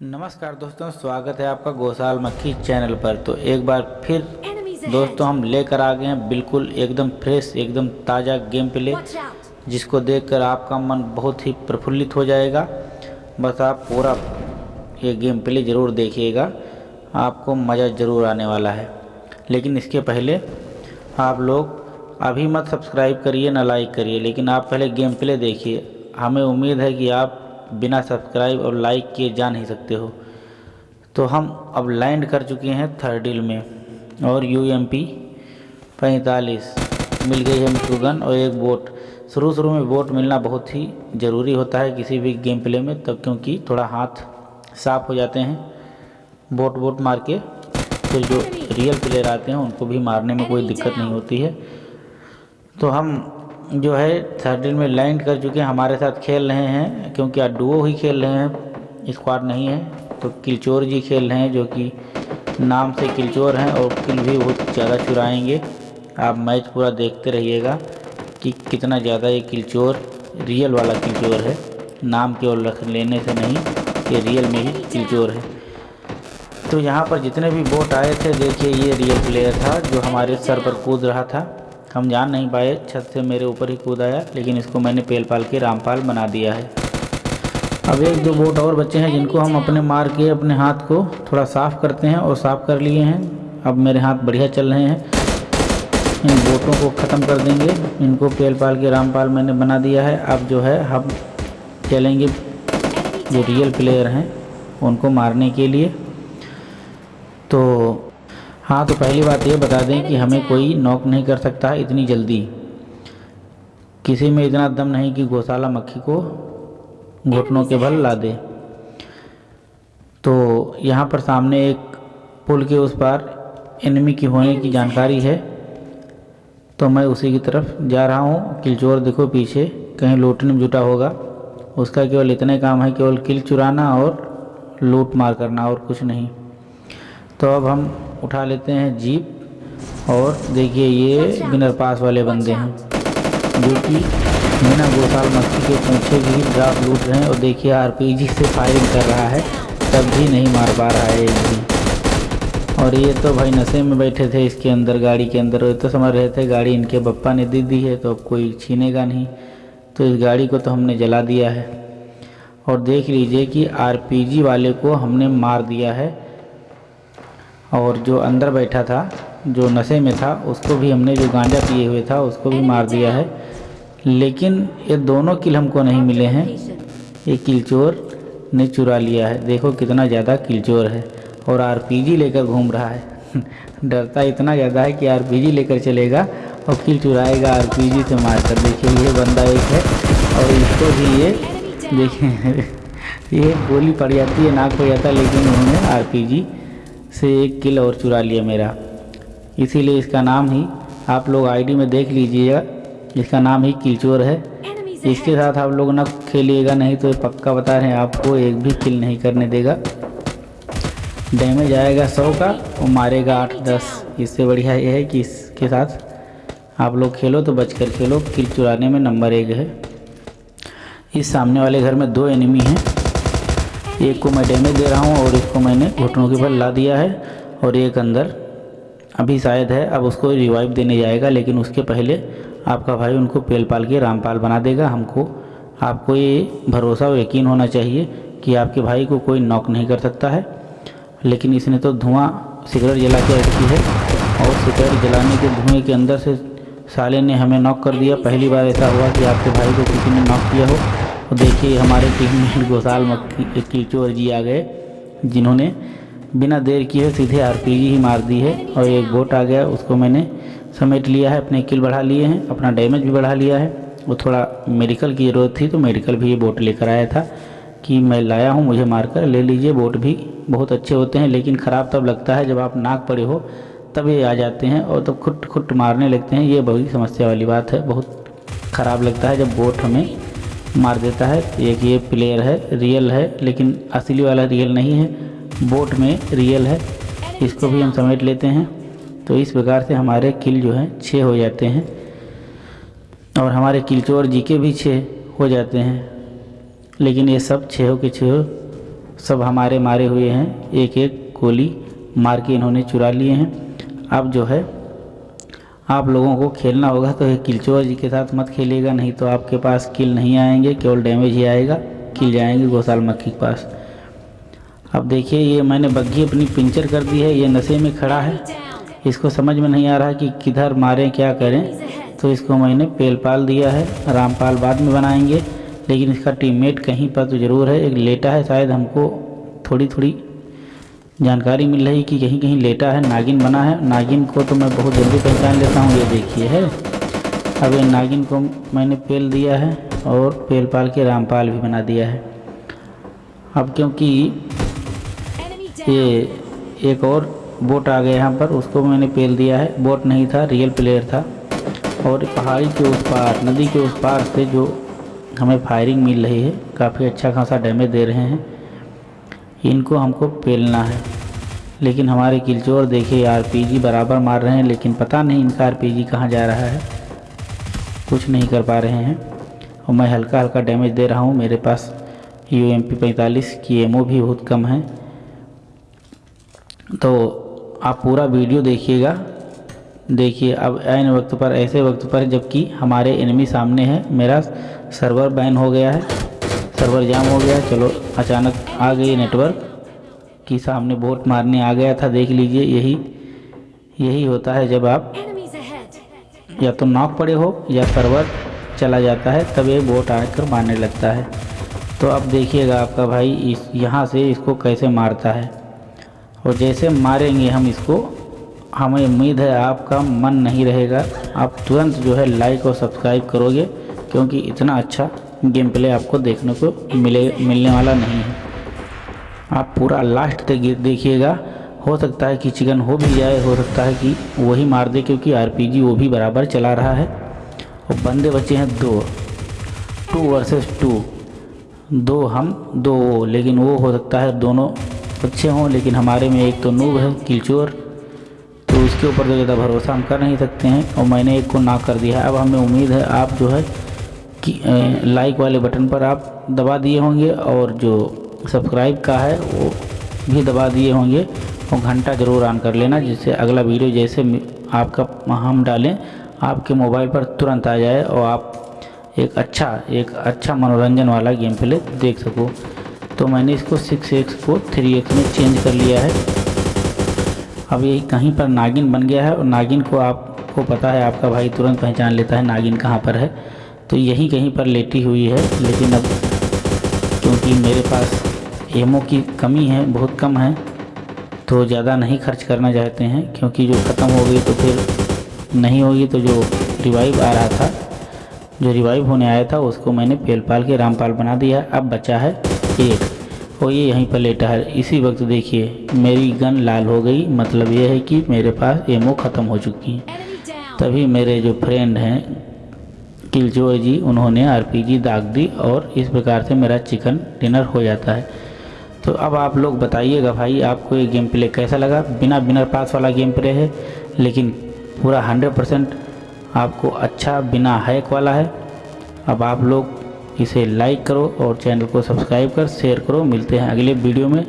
नमस्कार दोस्तों स्वागत है आपका गोसाल मक्खी चैनल पर। तो एक बार फिर दोस्तों हम लेकर आ गए हैं बिल्कुल एकदम फ्रेश एकदम ताज़ा गेम प्ले. जिसको देखकर आपका मन बहुत ही प्रफुल्लित हो जाएगा। बस आप पूरा ये गेम प्ले ज़रूर देखिएगा। आपको मज़ा ज़रूर आने वाला है। लेकिन इसके पहले आप लोग अभी मत सब्सक्राइब करिए ना लाइक करिए। लेकिन आप पहले गेम प्ले देखिए। हमें उम्मीद है कि आप बिना सब्सक्राइब और लाइक किए जा नहीं सकते हो। तो हम अब लैंड कर चुके हैं थर्ड थर्डिल में और यू एम पी पैंतालीस। मिल गई है मिट्रूगन और एक बोट शुरू शुरू में बोट मिलना बहुत ही ज़रूरी होता है किसी भी गेम प्ले में, तब क्योंकि थोड़ा हाथ साफ़ हो जाते हैं। बोट बोट मार के फिर जो रियल प्लेयर आते हैं, उनको भी मारने में कोई दिक्कत नहीं होती है। तो हम जो है थर्डिल में लैंड कर चुके हैं, हमारे साथ खेल रहे हैं, क्योंकि आज डुओ ही खेल रहे हैं स्क्वाड नहीं है तो किलचोर जी खेल रहे हैं, जो कि नाम से किलचोर हैं, और किल भी बहुत ज़्यादा चुराएँगे। आप मैच पूरा देखते रहिएगा कि कितना ज़्यादा ये किलचोर रियल वाला किलचोर है। नाम केवल रख लेने से नहीं, ये रियल में ही किलचोर है। तो यहाँ पर जितने भी बोट आए थे, देखिए ये रियल प्लेयर था, जो हमारे सर पर कूद रहा था। हम जान नहीं पाए, छत से मेरे ऊपर ही कूद आया, लेकिन इसको मैंने पेल पाल के रामपाल बना दिया है। अब एक दो बोट और बच्चे हैं जिनको हम अपने मार के अपने हाथ को थोड़ा साफ़ करते हैं और साफ़ कर लिए हैं। अब मेरे हाथ बढ़िया चल रहे हैं। इन बोटों को ख़त्म कर देंगे। इनको पेल पाल के रामपाल मैंने बना दिया है। अब जो है, हम चलेंगे। जो रियल प्लेयर हैं, उनको मारने के लिए। तो हाँ तो पहली बात ये बता दें कि हमें कोई नॉक नहीं कर सकता है इतनी जल्दी। किसी में इतना दम नहीं कि गौशाला मक्खी को घुटनों के बल ला दे। तो यहाँ पर सामने एक पुल के उस पार एनिमी की होने की जानकारी है। तो मैं उसी की तरफ़ जा रहा हूँ। किलचोर देखो पीछे, कहीं लूटने में जुटा होगा। उसका केवल इतने काम है, केवल किल चुराना और लूट मार करना और कुछ नहीं। तो अब हम उठा लेते हैं जीप। और देखिए ये बिनर पास वाले बंदे हैं जो कि मीना गोसाल मक्खी के पूछे भी ड्राफ लूट रहे हैं और देखिए आरपीजी से फायरिंग कर रहा है तब भी नहीं मार पा रहा है एक भी और ये तो भाई नशे में बैठे थे इसके अंदर गाड़ी के अंदर। ये तो समझ रहे थे गाड़ी इनके पप्पा ने दे दी है तो अब कोई छीनेगा नहीं। तो इस गाड़ी को तो हमने जला दिया है। और देख लीजिए कि आरपीजी वाले को हमने मार दिया है। और जो अंदर बैठा था जो नशे में था उसको भी हमने जो गांजा पिए हुए था उसको भी मार दिया है। लेकिन ये दोनों किल हमको नहीं मिले हैं। ये किलचोर ने चुरा लिया है। देखो कितना ज़्यादा किलचोर है और आरपीजी लेकर घूम रहा है। डरता इतना ज़्यादा है कि आरपीजी लेकर चलेगा और किल चुराएगा आरपीजी से मारकर। देखिए ये बंदा एक है और इसको भी ये देखिए ये गोली पड़ जाती है नाक हो जाता है लेकिन उन्होंने आरपीजी से एक किल और चुरा लिया मेरा। इसीलिए इसका नाम ही आप लोग आईडी में देख लीजिएगा। इसका नाम ही किलचोर है। इसके साथ आप लोग ना खेलिएगा नहीं तो पक्का बता रहे हैं आपको एक भी किल नहीं करने देगा। डैमेज आएगा सौ का और मारेगा आठ दस। इससे बढ़िया ये है कि इसके साथ आप लोग खेलो तो बचकर खेलो। किल चुराने में नंबर एक है। इस सामने वाले घर में दो एनिमी हैं। एक को मैं डैमेज दे रहा हूँ और इसको मैंने घुटनों के बल ला दिया है और एक अंदर अभी शायद है, अब उसको रिवाइव देने जाएगा, लेकिन उसके पहले आपका भाई उनको पेल पाल के रामपाल बना देगा। हमको, आपको ये भरोसा और यकीन होना चाहिए कि आपके भाई को कोई नॉक नहीं कर सकता है। लेकिन इसने तो धुआँ, सिगरेट जला के रखी है और सिगरेट जलाने के धुएँ के अंदर से साले ने हमें नॉक कर दिया। पहली बार ऐसा हुआ कि आपके भाई को किसी ने नॉक किया हो। तो देखिए हमारे टीम में गोसाल मक्खी किलचोर जी आ गए, जिन्होंने बिना देर किए सीधे आरपीजी ही मार दी है और एक बोट आ गया, उसको मैंने समेट लिया है, अपने किल बढ़ा लिए हैं, अपना डैमेज भी बढ़ा लिया है। वो थोड़ा मेडिकल की ज़रूरत थी तो मेडिकल भी ये बोट लेकर आया था कि मैं लाया हूँ, मुझे मारकर ले लीजिए, बोट भी बहुत अच्छे होते हैं, लेकिन ख़राब तब लगता है जब आप नाक पड़े हो, तब ये आ जाते हैं और तब खुट खुट मारने लगते हैं, ये बड़ी समस्या वाली बात है, बहुत ख़राब लगता है जब बोट हमें मार देता है। एक ये प्लेयर है रियल है, लेकिन असली वाला रियल नहीं है। बोट में रियल है। इसको भी हम समेट लेते हैं। तो इस प्रकार से हमारे किल जो हैं छः हो जाते हैं। और हमारे किलचोर जी के भी छः हो जाते हैं। लेकिन ये सब छः हो के छः सब हमारे मारे हुए हैं। एक एक गोली मार के इन्होंने चुरा लिए हैं। अब जो है आप लोगों को खेलना होगा तो किलचोर जी के साथ मत खेलिएगा, नहीं तो आपके पास किल नहीं आएँगे, केवल डैमेज ही आएगा, किल जाएँगे गोसाल मक्खी के पास। अब देखिए, ये मैंने बग्घी अपनी पिंचर कर दी है, ये नशे में खड़ा है। इसको समझ में नहीं आ रहा कि किधर मारें, क्या करें। तो इसको मैंने पेल पाल दिया है, रामपाल बाद में बनाएँगे। लेकिन इसका टीममेट कहीं पर तो ज़रूर है, एक लेटा है, शायद हमको थोड़ी थोड़ी जानकारी मिल रही कि कहीं कहीं लेटा है, नागिन बना है। नागिन को तो मैं बहुत जल्दी पहचान लेता हूँ, ये देखिए है। अब ये नागिन को मैंने पेल दिया है और पेल पाल के रामपाल भी बना दिया है। अब क्योंकि ये एक और बोट आ गया यहाँ पर, उसको मैंने पेल दिया है। बोट नहीं था, रियल प्लेयर था। और पहाड़ी के उस पार, नदी के उस पार से जो हमें फायरिंग मिल रही है, काफ़ी अच्छा खासा डैमेज दे रहे हैं। इनको हमको पेलना है। लेकिन हमारे किलचोर देखिए आरपीजी बराबर मार रहे हैं, लेकिन पता नहीं इनका आरपीजी कहाँ जा रहा है। कुछ नहीं कर पा रहे हैं। और मैं हल्का हल्का डैमेज दे रहा हूँ। मेरे पास यू एम पी पैंतालीस की एमओ भी बहुत कम है। तो आप पूरा वीडियो देखिएगा। देखिए, अब एन वक्त पर, ऐसे वक्त पर, जबकि हमारे एनिमी सामने है। मेरा सर्वर बैन हो गया है। सर्वर जाम हो गया चलो अचानक आ गई नेटवर्क कि सामने बोट मारने आ गया था देख लीजिए यही यही होता है जब आप या तो नॉक पड़े हो या सर्वर चला जाता है तब ये बोट आकर मारने लगता है। तो अब देखिएगा आपका भाई इस यहाँ से इसको कैसे मारता है। और जैसे मारेंगे हम इसको हमें उम्मीद है आपका मन नहीं रहेगा। आप तुरंत जो है लाइक और सब्सक्राइब करोगे क्योंकि इतना अच्छा गेम प्ले आपको देखने को मिले, मिलने वाला नहीं है। आप पूरा लास्ट तक देखिएगा। हो सकता है कि चिकन हो भी जाए, हो सकता है कि वही मार दे, क्योंकि आरपीजी वो भी बराबर चला रहा है। और बंदे बचे हैं दो। टू वर्सेस टू दो हम, दो वो। लेकिन वो हो सकता है दोनों अच्छे हों, लेकिन हमारे में एक तो नूब है किलचोर तो उसके ऊपर तो ज़्यादा भरोसा हम कर नहीं सकते हैं। और मैंने एक को ना कर दिया। अब हमें उम्मीद है आप जो है लाइक वाले बटन पर आप दबा दिए होंगे और जो सब्सक्राइब का है, वो भी दबा दिए होंगे। और घंटा ज़रूर ऑन कर लेना, जिससे अगला वीडियो जैसे आपका, हम डालें, आपके मोबाइल पर तुरंत आ जाए और आप एक अच्छा एक अच्छा मनोरंजन वाला गेम प्ले देख सको। तो मैंने इसको सिक्स एक्स को थ्री एक्स में चेंज कर लिया है। अब ये कहीं पर नागिन बन गया है और नागिन को आपको पता है, आपका भाई तुरंत पहचान लेता है नागिन कहाँ पर है। तो यहीं कहीं पर लेटी हुई है लेकिन अब क्योंकि मेरे पास एमओ की कमी है बहुत कम है तो ज़्यादा नहीं खर्च करना चाहते हैं क्योंकि जो ख़त्म हो गई तो फिर नहीं होगी तो जो रिवाइव आ रहा था जो रिवाइव होने आया था उसको मैंने पेल पाल के रामपाल बना दिया अब बचा है एक और ये यहीं पर लेटा है। इसी वक्त देखिए मेरी गन लाल हो गई मतलब ये है कि मेरे पास एमओ ख़त्म हो चुकी है। तभी मेरे जो फ्रेंड हैं किलजोर जी उन्होंने आरपीजी दाग दी और इस प्रकार से मेरा चिकन डिनर हो जाता है। तो अब आप लोग बताइएगा भाई, आपको ये गेम प्ले कैसा लगा? बिना बिनर पास वाला गेम प्ले है, लेकिन पूरा हंड्रेड परसेंट आपको अच्छा बिना हैक वाला है। अब आप लोग इसे लाइक करो और चैनल को सब्सक्राइब कर, शेयर करो। मिलते हैं अगले वीडियो में।